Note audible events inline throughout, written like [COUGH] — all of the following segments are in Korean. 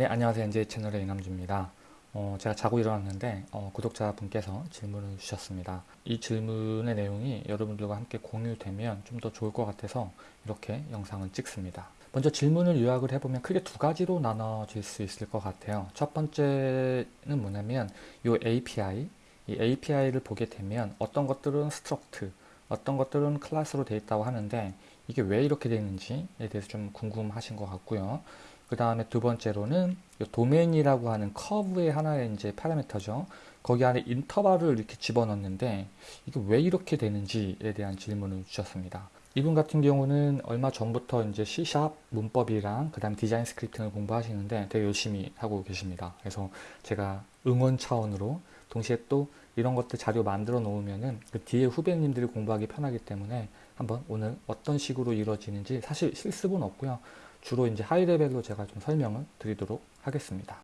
네 안녕하세요. NJ 채널의 이남주입니다. 어, 제가 자고 일어났는데 어, 구독자분께서 질문을 주셨습니다. 이 질문의 내용이 여러분들과 함께 공유되면 좀 더 좋을 것 같아서 이렇게 영상을 찍습니다. 먼저 질문을 요약을 해보면 크게 두 가지로 나눠질 수 있을 것 같아요. 첫 번째는 뭐냐면 이 API 이 API를 보게 되면 어떤 것들은 struct 어떤 것들은 클래스로 되어 있다고 하는데 이게 왜 이렇게 되는지에 대해서 좀 궁금하신 것 같고요 그 다음에 두 번째로는 도메인이라고 하는 커브의 하나의 이제 파라미터죠. 거기 안에 인터벌을 이렇게 집어넣는데 이게 왜 이렇게 되는지에 대한 질문을 주셨습니다. 이분 같은 경우는 얼마 전부터 이제 C샵 문법이랑 그 다음 디자인 스크립팅을 공부하시는데 되게 열심히 하고 계십니다. 그래서 제가 응원 차원으로 동시에 또 이런 것들 자료 만들어 놓으면은 그 뒤에 후배님들이 공부하기 편하기 때문에 한번 오늘 어떤 식으로 이루어지는지 사실 실습은 없고요. 주로 이제 high level로 제가 좀 설명을 드리도록 하겠습니다.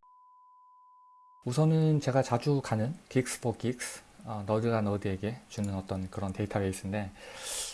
우선은 제가 자주 가는 Geeks for Geeks 어, nerd가 nerd에게 주는 어떤 그런 데이터베이스인데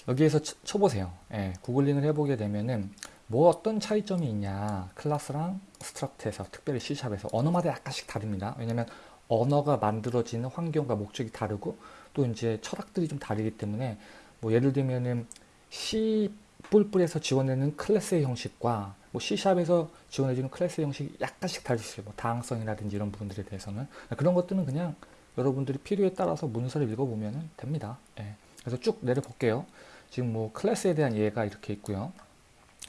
여기에서 쳐, 보세요 예, 구글링을 해보게 되면은 뭐 어떤 차이점이 있냐 클래스랑 struct에서 특별히 C샵에서 언어마다 약간씩 다릅니다. 왜냐면 언어가 만들어지는 환경과 목적이 다르고 또 이제 철학들이 좀 다르기 때문에 뭐 예를 들면은 C++에서 지원되는 클래스의 형식과 뭐 C샵에서 지원해주는 클래스의 형식이 약간씩 다를 수 있어요. 뭐 다형성이라든지 이런 부분들에 대해서는 그런 것들은 그냥 여러분들이 필요에 따라서 문서를 읽어보면 됩니다. 예. 그래서 쭉 내려볼게요. 지금 뭐 클래스에 대한 예가 이렇게 있고요.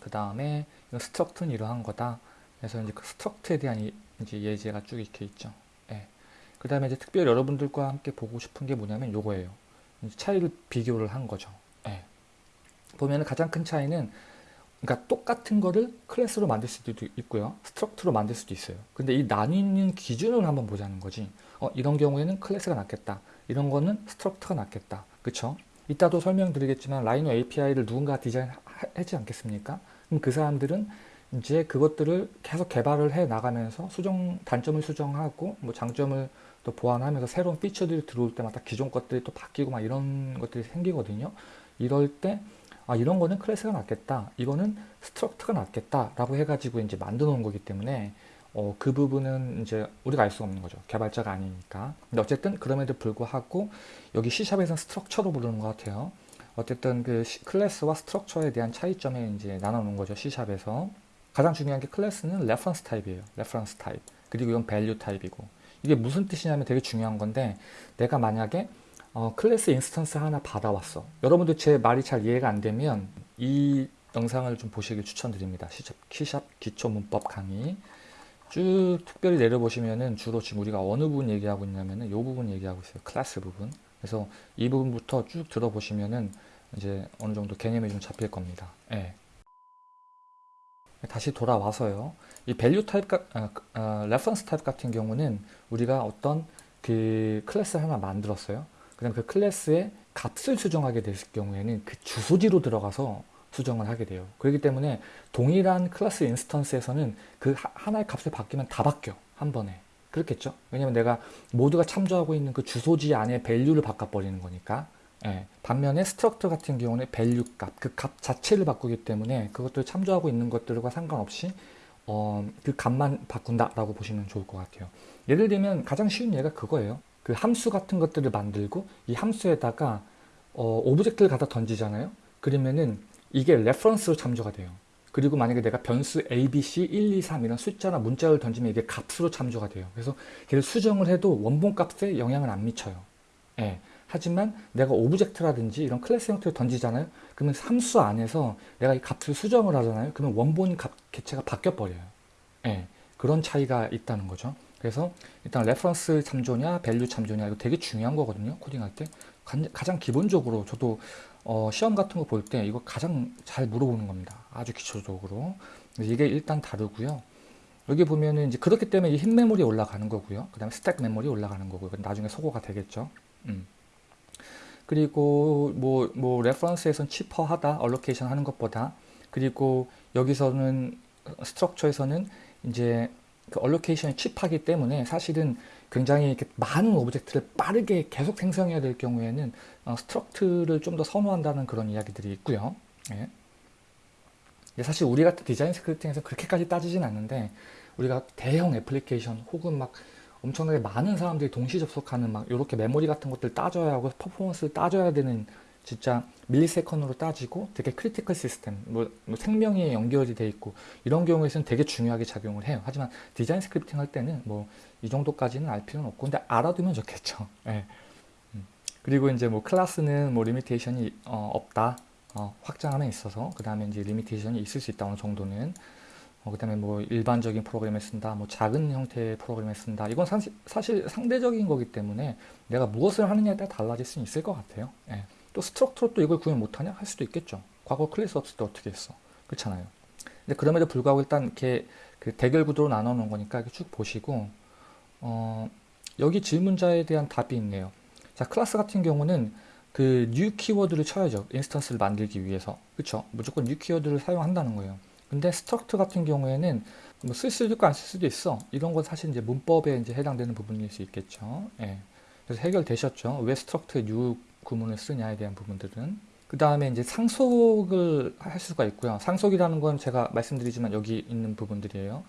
그 다음에 struct는 이러한 거다. 그래서 이제 그 struct에 대한 이, 이제 예제가 쭉 이렇게 있죠. 예. 그 다음에 이제 특별히 여러분들과 함께 보고 싶은 게 뭐냐면 요거예요. 차이를 비교를 한 거죠. 예. 보면 가장 큰 차이는 그러니까 똑같은 거를 클래스로 만들 수도 있고요. struct로 만들 수도 있어요. 근데 이 나뉘는 기준을 한번 보자는 거지. 어, 이런 경우에는 클래스가 낫겠다. 이런 거는 struct가 낫겠다. 그쵸? 이따도 설명드리겠지만 Rhino API를 누군가 디자인하지 않겠습니까? 그럼 그 사람들은 이제 그것들을 계속 개발을 해 나가면서 수정 단점을 수정하고 뭐 장점을 또 보완하면서 새로운 feature들이 들어올 때마다 기존 것들이 또 바뀌고 막 이런 것들이 생기거든요. 이럴 때 아, 이런 거는 클래스가 낫겠다. 이거는 struct가 낫겠다. 라고 해가지고 이제 만들어 놓은 거기 때문에 어, 그 부분은 이제 우리가 알 수 없는 거죠. 개발자가 아니니까. 근데 어쨌든 그럼에도 불구하고 여기 C샵에서는 스트럭처로 부르는 것 같아요. 어쨌든 그 클래스와 structure에 대한 차이점에 이제 나눠 놓은 거죠. C샵에서. 가장 중요한 게 클래스는 reference type이에요. reference type. 그리고 이건 value type이고. 이게 무슨 뜻이냐면 되게 중요한 건데 내가 만약에 어, 클래스 instance 하나 받아왔어. 여러분들 제 말이 잘 이해가 안 되면 이 영상을 좀 보시길 추천드립니다. C샵 기초 문법 강의 쭉 특별히 내려보시면은 주로 지금 우리가 어느 부분 얘기하고 있냐면은 이 부분 얘기하고 있어요. 클래스 부분. 그래서 이 부분부터 쭉 들어보시면은 이제 어느 정도 개념이 좀 잡힐 겁니다. 예. 다시 돌아와서요. 이 value type, 아, 아, reference type 같은 경우는 우리가 어떤 그 클래스 하나 만들었어요. 그다음 그 클래스의 값을 수정하게 됐을 경우에는 그 주소지로 들어가서 수정을 하게 돼요. 그렇기 때문에 동일한 클래스 instance에서는 그 하나의 값을 바뀌면 다 바뀌어. 한 번에. 그렇겠죠? 왜냐면 내가 모두가 참조하고 있는 그 주소지 안에 value를 바꿔버리는 거니까. 예. 반면에 structure 같은 경우는 value 값, 그 값 자체를 바꾸기 때문에 그것들 참조하고 있는 것들과 상관없이 어, 그 값만 바꾼다라고 보시면 좋을 것 같아요. 예를 들면 가장 쉬운 예가 그거예요. 그 함수 같은 것들을 만들고 이 함수에다가 어, object를 갖다 던지잖아요. 그러면은 이게 reference로 참조가 돼요. 그리고 만약에 내가 변수 abc 1, 2, 3 이런 숫자나 문자를 던지면 이게 값으로 참조가 돼요. 그래서 걔를 수정을 해도 원본 값에 영향을 안 미쳐요. 예. 하지만 내가 object라든지 이런 클래스 형태를 던지잖아요. 그러면 함수 안에서 내가 이 값을 수정을 하잖아요. 그러면 원본 값 개체가 바뀌어 버려요. 예. 그런 차이가 있다는 거죠. 그래서 일단 reference 참조냐 value 참조냐 이거 되게 중요한 거거든요 코딩할 때. 가장 기본적으로 저도 어, 시험 같은 거 볼 때 이거 가장 잘 물어보는 겁니다 아주 기초적으로. 이게 일단 다르고요. 여기 보면은 이제 그렇기 때문에 흰 메모리에 올라가는 거고요. 그 다음에 스택 메모리 올라가는 거고요. 나중에 소거가 되겠죠. 음. 그리고 뭐, 뭐 reference에선 cheaper하다 allocation 하는 것보다 그리고 여기서는 structure에서는 이제 그 allocation이 cheap하기 때문에 사실은 굉장히 이렇게 많은 object를 빠르게 계속 생성해야 될 경우에는 어, struct를 좀 더 선호한다는 그런 이야기들이 있고요. 예. 사실 우리 같은 디자인 scripting에서 그렇게까지 따지진 않는데 우리가 대형 애플리케이션 혹은 막 엄청나게 많은 사람들이 동시 접속하는 막 이렇게 메모리 같은 것들 따져야 하고 퍼포먼스를 따져야 되는 진짜 millisecond로 따지고 되게 critical 시스템, 뭐, 뭐 생명이 연결이 돼 있고 이런 경우에서는 되게 중요하게 작용을 해요. 하지만 디자인 scripting 할 때는 뭐 이 정도까지는 알 필요는 없고 근데 알아두면 좋겠죠. 네. [LAUGHS] 그리고 이제 뭐 클래스는 뭐 limitation이 어, 없다. 어, 확장함에 있어서 그 다음에 이제 limitation이 있을 수 있다 어느 정도는 어, 그 다음에 뭐 일반적인 프로그램에 쓴다 뭐 작은 형태의 프로그램에 쓴다 이건 사실, 사실 상대적인 거기 때문에 내가 무엇을 하느냐에 따라 달라질 수 있을 것 같아요 예. 또 structure로 또 이걸 구현 못하냐 할 수도 있겠죠 과거 클래스 없을 때 어떻게 했어 그렇잖아요 근데 그럼에도 불구하고 일단 이렇게 그 대결 구도로 나눠 놓은 거니까 이렇게 쭉 보시고 어, 여기 질문자에 대한 답이 있네요 자 클래스 같은 경우는 그 new 키워드를 쳐야죠. instance를 만들기 위해서. 그쵸? 무조건 new 키워드를 사용한다는 거예요. 근데 struct 같은 경우에는 뭐 쓸 수도 있고 안 쓸 수도 있어. 이런 건 사실 이제 문법에 이제 해당되는 부분일 수 있겠죠. 예. 그래서 해결되셨죠. 왜 struct에 구문을 쓰냐에 대한 부분들은. 그 다음에 이제 상속을 할 수가 있고요. 상속이라는 건 제가 말씀드리지만 여기 있는 부분들이에요.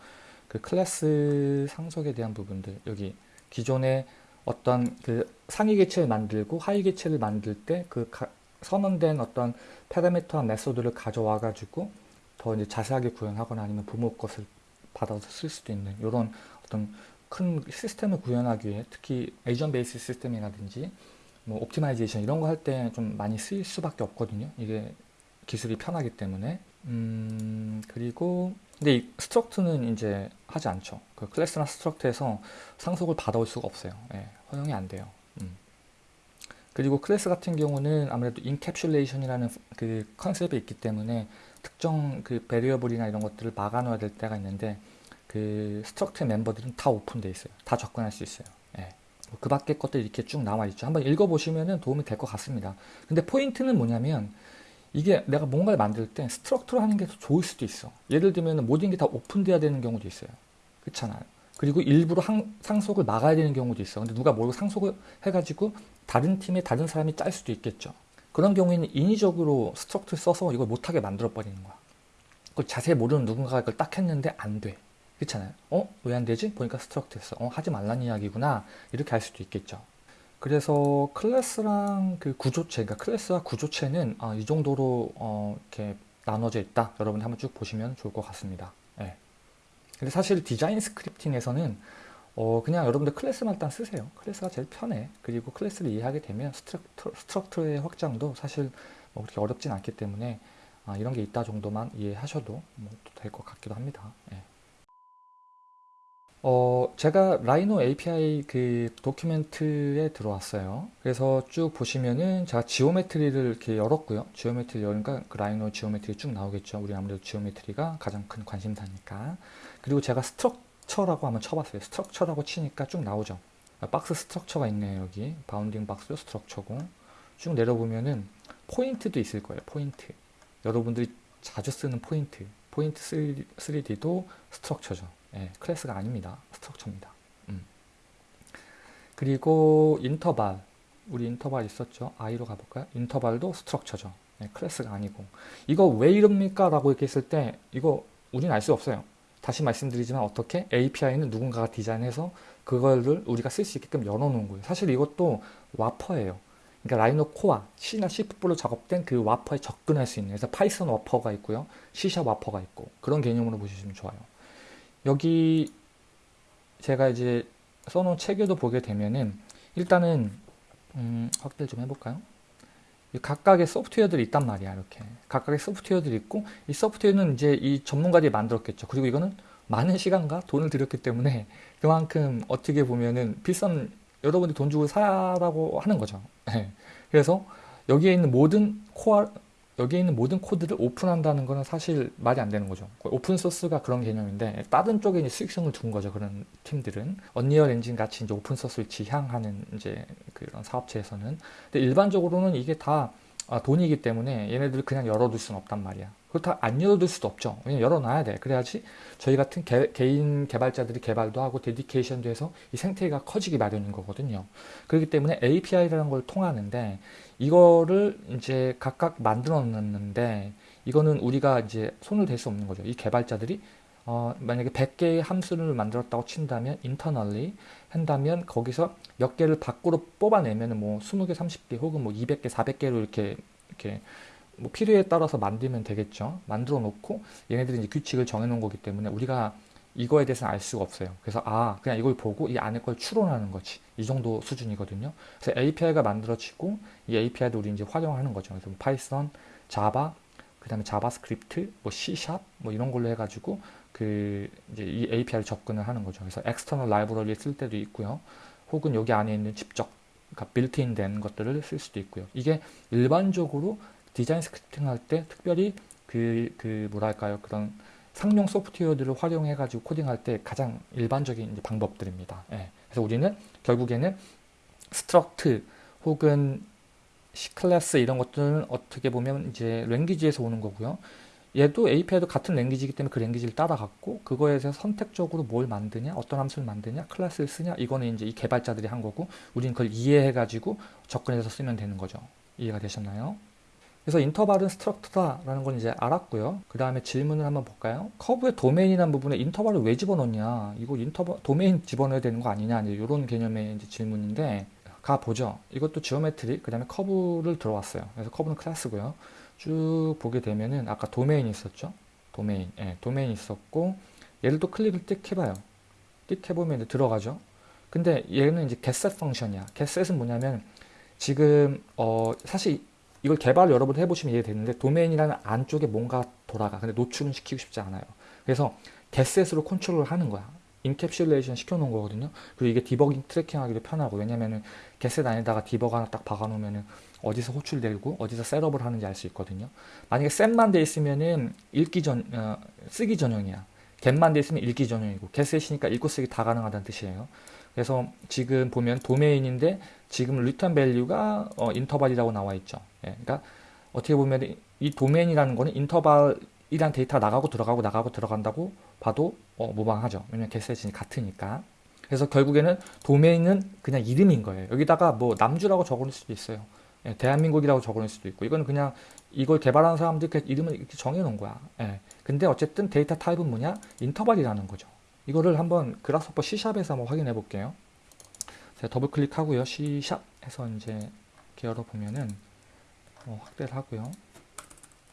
그 클래스 상속에 대한 부분들. 여기 기존에 어떤 그 상위 개체를 만들고 하위 개체를 만들 때 그 선언된 어떤 파라미터와 method를 가져와 가지고 더 이제 자세하게 구현하거나 아니면 부모 것을 받아서 쓸 수도 있는 이런 어떤 큰 시스템을 구현하기 위해 특히 agent based 시스템이라든지 뭐 optimization 이런 거 할 때 좀 많이 쓰일 수밖에 없거든요. 이게 기술이 편하기 때문에 음 그리고 근데 이 struct는 이제 하지 않죠. 그 클래스나 struct에서 상속을 받아올 수가 없어요. 예, 허용이 안 돼요. 음. 그리고 클래스 같은 경우는 아무래도 encapsulation이라는 그 컨셉이 있기 때문에 특정 그 variable이나 이런 것들을 막아놓아야 될 때가 있는데 그 struct 멤버들은 다 오픈돼 있어요. 다 접근할 수 있어요. 예. 뭐그 밖에 것들 이렇게 쭉 나와 있죠. 한번 읽어보시면 도움이 될 것 같습니다. 근데 포인트는 뭐냐면 이게 내가 뭔가를 만들 때 struct로 하는 게 더 좋을 수도 있어. 예를 들면 모든 게 다 오픈돼야 되는 경우도 있어요. 그렇잖아요. 그리고 일부러 항, 상속을 막아야 되는 경우도 있어. 근데 누가 모르고 상속을 해가지고 다른 팀에 다른 사람이 짤 수도 있겠죠. 그런 경우에는 인위적으로 struct 써서 이걸 못하게 만들어 버리는 거야. 그걸 자세히 모르는 누군가가 이걸 딱 했는데 안 돼. 그렇잖아요. 어? 왜 안 되지? 보니까 struct 했어. 어? 하지 말란 이야기구나. 이렇게 할 수도 있겠죠. 그래서 클래스랑 그 구조체, 그러니까 클래스와 구조체는 어, 이 정도로 어, 이렇게 나눠져 있다. 여러분 한번 쭉 보시면 좋을 것 같습니다. 네. 근데 사실 design scripting에서는 어, 그냥 여러분들 클래스만 일단 쓰세요. 클래스가 제일 편해. 그리고 클래스를 이해하게 되면 struct, struct의 확장도 사실 뭐 그렇게 어렵진 않기 때문에 아, 이런 게 있다 정도만 이해하셔도 뭐 될 것 같기도 합니다. 네. 어, 제가 라이노 API 그 document에 들어왔어요. 그래서 쭉 보시면은 제가 geometry를 이렇게 열었고요. geometry 여니까 그 라이노 geometry 쭉 나오겠죠. 우리 아무래도 geometry가 가장 큰 관심사니까. 그리고 제가 structure라고 한번 쳐봤어요. structure라고 치니까 쭉 나오죠. 박스 structure가 있네요. 여기 bounding box structure고 쭉 내려보면은 포인트도 있을 거예요. 포인트. 여러분들이 자주 쓰는 포인트. 포인트 3D도 스트럭처죠. 예, 클래스가 아닙니다. structure입니다. 음. 그리고 인터벌 우리 인터벌 있었죠? i로 가볼까요? 인터벌도 structure죠. 예, 클래스가 아니고 이거 왜 이럽니까? 라고 이렇게 했을 때 이거 우리는 알 수 없어요. 다시 말씀드리지만 어떻게 API는 누군가가 디자인해서 그거를 우리가 쓸 수 있게끔 열어놓은 거예요. 사실 이것도 와퍼예요. 그러니까 라이노 코어, C나 C++로 작업된 그 와퍼에 접근할 수 있는 그래서 파이썬 wrapper가 있고요. C샵 와퍼가 있고 그런 개념으로 보시면 좋아요. 여기 제가 이제 써놓은 체계도 보게 되면은 일단은 음, 확대를 좀 해볼까요? 각각의 소프트웨어들이 있단 말이야 이렇게 각각의 소프트웨어들이 있고 이 소프트웨어는 이제 이 전문가들이 만들었겠죠 그리고 이거는 많은 시간과 돈을 들였기 때문에 [LAUGHS] 그만큼 어떻게 보면은 비싼 여러분들이 돈 주고 사라고 하는 거죠 네. 그래서 여기에 있는 모든 코어 여기에 있는 모든 코드를 오픈한다는 것은 사실 말이 안 되는 거죠. 오픈 소스가 그런 개념인데 다른 쪽에 이제 수익성을 둔 거죠. 그런 팀들은 언리얼 엔진 같이 이제 오픈 소스를 지향하는 이제 그런 사업체에서는 근데 일반적으로는 이게 다 아, 돈이기 때문에 얘네들 그냥 열어둘 수는 없단 말이야. 그렇다고 안 열어둘 수도 없죠. 왜냐면 열어놔야 돼. 그래야지 저희 같은 개, 개인 개발자들이 개발도 하고 dedication도 해서 이 생태계가 커지기 마련인 거거든요. 그렇기 때문에 API라는 걸 통하는데 이거를 이제 각각 만들어 놨는데 이거는 우리가 이제 손을 댈 수 없는 거죠. 이 개발자들이 어, 만약에 100개의 함수를 만들었다고 친다면 internally 한다면 거기서 몇 개를 밖으로 뽑아내면 뭐 20개, 30개 혹은 뭐 200개, 400개로 이렇게 이렇게 뭐 필요에 따라서 만들면 되겠죠. 만들어 놓고 얘네들이 이제 규칙을 정해 놓은 거기 때문에 우리가 이거에 대해서는 알 수가 없어요. 그래서 아 그냥 이걸 보고 이 안에 걸 추론하는 거지. 이 정도 수준이거든요. 그래서 API가 만들어지고 이 API도 우리 이제 활용하는 거죠. 그래서 뭐 파이썬, 자바, 그 다음에 자바스크립트, 뭐 C# 뭐 이런 걸로 해가지고 그 이제 이 API를 접근을 하는 거죠. 그래서 external library 쓸 때도 있고요. 혹은 여기 안에 있는 직접 그러니까 빌트인 된 것들을 쓸 수도 있고요. 이게 일반적으로 design scripting 할 때 특별히 그, 그 뭐랄까요 그런 상용 소프트웨어들을 활용해 가지고 코딩할 때 가장 일반적인 방법들입니다. 예. 그래서 우리는 결국에는 struct 혹은 C클래스 이런 것들은 어떻게 보면 이제 language에서 오는 거고요. 얘도 API도 같은 language이기 때문에 그 language를 따라갔고 그거에 대해서 선택적으로 뭘 만드냐 어떤 함수를 만드냐 클래스를 쓰냐 이거는 이제 이 개발자들이 한 거고 우리는 그걸 이해해 가지고 접근해서 쓰면 되는 거죠. 이해가 되셨나요? 그래서 인터벌은 struct다라는 건 이제 알았고요. 그 다음에 질문을 한번 볼까요? 커브의 도메인이라는 부분에 인터벌을 왜 집어넣냐? 이거 인터벌 도메인 집어넣어야 되는 거 아니냐? 이제 이런 개념의 이제 질문인데 가 보죠. 이것도 geometry 그 다음에 커브를 들어왔어요. 그래서 커브는 클래스고요 쭉 보게 되면은 아까 도메인 있었죠? 도메인 예, 도메인 있었고 얘를 또 클릭을 띡 해봐요. 띡 해보면 들어가죠. 근데 얘는 이제 getset 펑션이야. getset은 뭐냐면 지금 어 사실 이걸 개발을 여러분 해보시면 이해되는데 도메인이라는 안쪽에 뭔가 돌아가. 근데 노출은 시키고 싶지 않아요. 그래서 getset으로 컨트롤을 하는 거야. encapsulation 시켜놓은 거거든요. 그리고 이게 디버깅 tracking하기도 편하고. 왜냐면은 getset 안에다가 debugger 하나 딱 박아놓으면은 어디서 호출되고 어디서 setup을 하는지 알 수 있거든요. 만약에 set만 돼 있으면은 읽기 전 어, 쓰기 전용이야. get만 돼 있으면 읽기 전용이고 getset이니까 읽고 쓰기 다 가능하다는 뜻이에요. 그래서 지금 보면 도메인인데 지금 return value가 어, 인터벌이라고 나와 있죠. 예, 그러니까 어떻게 보면 이 도메인이라는 거는 인터벌이란 데이터가 나가고 들어가고 나가고 들어간다고 봐도 어, 무방하죠. 왜냐면 getset이 같으니까. 그래서 결국에는 도메인은 그냥 이름인 거예요. 여기다가 뭐 남주라고 적어놓을 수도 있어요. 예, 대한민국이라고 적어놓을 수도 있고 이거는 그냥 이걸 개발한 사람들 그 이름을 이렇게 정해놓은 거야. 예. 근데 어쨌든 데이터 타입은 뭐냐? 인터벌이라는 거죠. 이거를 한번 그라스퍼 C샵에서 한번 확인해 볼게요. 제가 더블 클릭하고요. C샵 해서 이제 이렇게 열어 보면은 어, 확대를 하고요.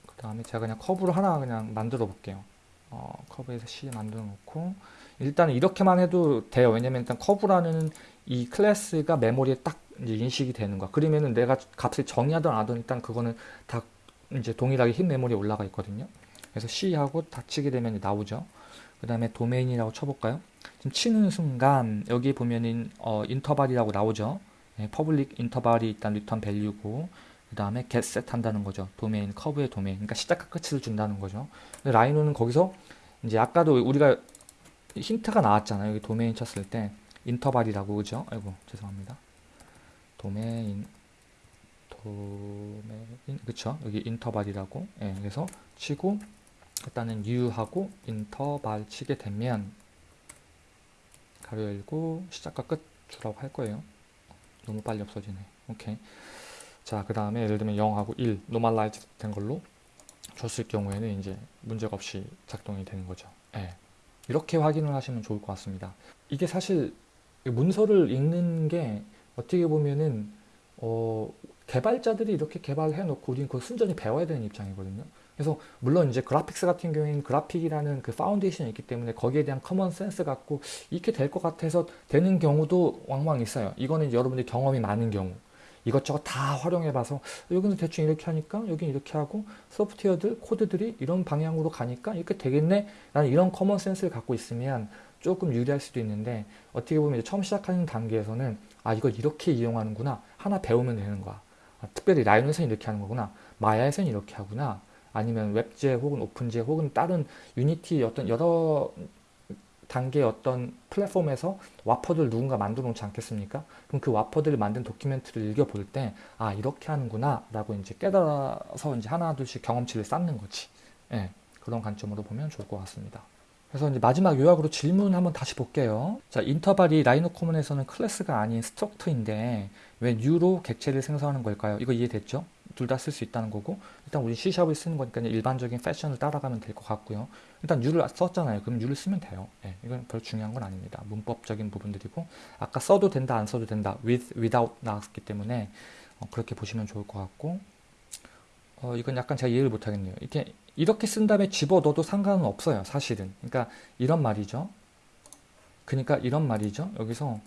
그 다음에 제가 그냥 커브를 하나 그냥 만들어 볼게요. 어, 커브에서 C 만들어 놓고 일단 이렇게만 해도 돼요. 왜냐면 일단 커브라는 이 클래스가 메모리에 딱 이제 인식이 되는 거야. 그러면은 내가 값을 정의하든 안 하든 일단 그거는 다 이제 동일하게 흰 메모리에 올라가 있거든요. 그래서 C하고 닫히게 되면 나오죠. 그 다음에 도메인이라고 쳐볼까요? 지금 치는 순간 여기 보면은 어, 인터벌이라고 나오죠. 네, public interval이 일단 return value고 그 다음에 get set 한다는 거죠. 도메인, 커브의 도메인. 그러니까 시작과 끝을 준다는 거죠. 라이노는 거기서 이제 아까도 우리가 힌트가 나왔잖아요. 여기 도메인 쳤을 때 인터벌이라고 그죠? 아이고 죄송합니다. 도메인 도메인 그쵸? 여기 인터벌이라고? 예, 그래서 치고 일단은 new하고 인터벌 치게 되면 가로 열고 시작과 끝 주라고 할 거예요. 너무 빨리 없어지네. 오케이. 자그 다음에 예를 들면 0하고 1 normalize 된 걸로 줬을 경우에는 이제 문제가 없이 작동이 되는 거죠. 예. 이렇게 확인을 하시면 좋을 것 같습니다. 이게 사실 문서를 읽는 게 어떻게 보면은 어, 개발자들이 이렇게 개발해 놓고 우리는 그걸 순전히 배워야 되는 입장이거든요. 그래서 물론 이제 그래픽스 같은 경우에는 그래픽이라는 그 foundation이 있기 때문에 거기에 대한 common sense 갖고 이렇게 될 것 같아서 되는 경우도 왕왕 있어요. 이거는 여러분들이 경험이 많은 경우. 이것저것 다 활용해 봐서 여기는 대충 이렇게 하니까 여기는 이렇게 하고 소프트웨어들 코드들이 이런 방향으로 가니까 이렇게 되겠네 라는 이런 common sense를 갖고 있으면 조금 유리할 수도 있는데 어떻게 보면 처음 시작하는 단계에서는 아 이걸 이렇게 이용하는구나 하나 배우면 되는 거야 아, 특별히 Rhino에서는 이렇게 하는 거구나 마야에서는 이렇게 하구나 아니면 웹제 혹은 OpenGL 혹은 다른 유니티 어떤 여러 단계의 어떤 플랫폼에서 wrapper들 누군가 만들어 놓지 않겠습니까? 그럼 그 wrapper들을 만든 document를 읽어볼 때, 아, 이렇게 하는구나, 라고 이제 깨달아서 이제 하나, 둘씩 경험치를 쌓는 거지. 예, 그런 관점으로 보면 좋을 것 같습니다. 그래서 이제 마지막 요약으로 질문 한번 다시 볼게요. 자, 인터벌이 라이노 코먼에서는 클래스가 아닌 스트럭터인데 왜 뉴로 객체를 생성하는 걸까요? 이거 이해됐죠? 둘 다 쓸 수 있다는 거고 일단 우리 C샵을 쓰는 거니까 일반적인 패션을 따라가면 될 것 같고요. 일단 U를 썼잖아요. 그럼 U를 쓰면 돼요. 예, 이건 별 중요한 건 아닙니다. 문법적인 부분들이고 아까 써도 된다 안 써도 된다 with, without 나왔기 때문에 어, 그렇게 보시면 좋을 것 같고 어, 이건 약간 제가 이해를 못하겠네요. 이렇게 이렇게 쓴 다음에 집어넣어도 상관은 없어요. 사실은. 그러니까 이런 말이죠. 그러니까 이런 말이죠. 여기서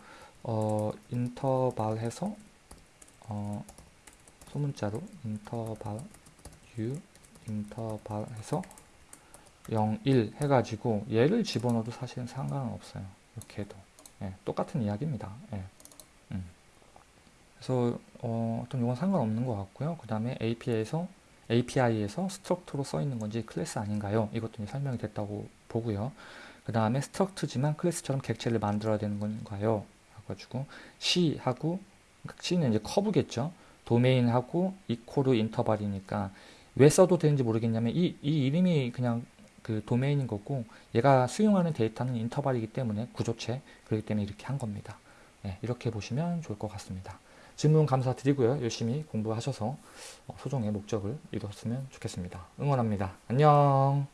어, 인터벌 해서 어, 소문자로 인터벌 u 인터벌 해서 0, 1 해가지고 얘를 집어넣어도 사실은 상관은 없어요. 이렇게 해도. 예, 똑같은 이야기입니다. 예. 음. 그래서 어, 떤 이건 상관없는 것 같고요. 그 다음에 API에서 API에서 struct로 써 있는 건지 클래스 아닌가요? 이것도 설명이 됐다고 보고요. 그 다음에 struct지만 클래스처럼 객체를 만들어야 되는 건가요? 해가지고 C하고 C는 이제 커브겠죠. 도메인하고 equal 인터벌이니까 왜 써도 되는지 모르겠냐면 이, 이 이름이 그냥 그 도메인인 거고 얘가 수용하는 데이터는 인터벌이기 때문에 구조체 그렇기 때문에 이렇게 한 겁니다. 네, 이렇게 보시면 좋을 것 같습니다. 질문 감사드리고요. 열심히 공부하셔서 소정의 목적을 이뤘으면 좋겠습니다. 응원합니다. 안녕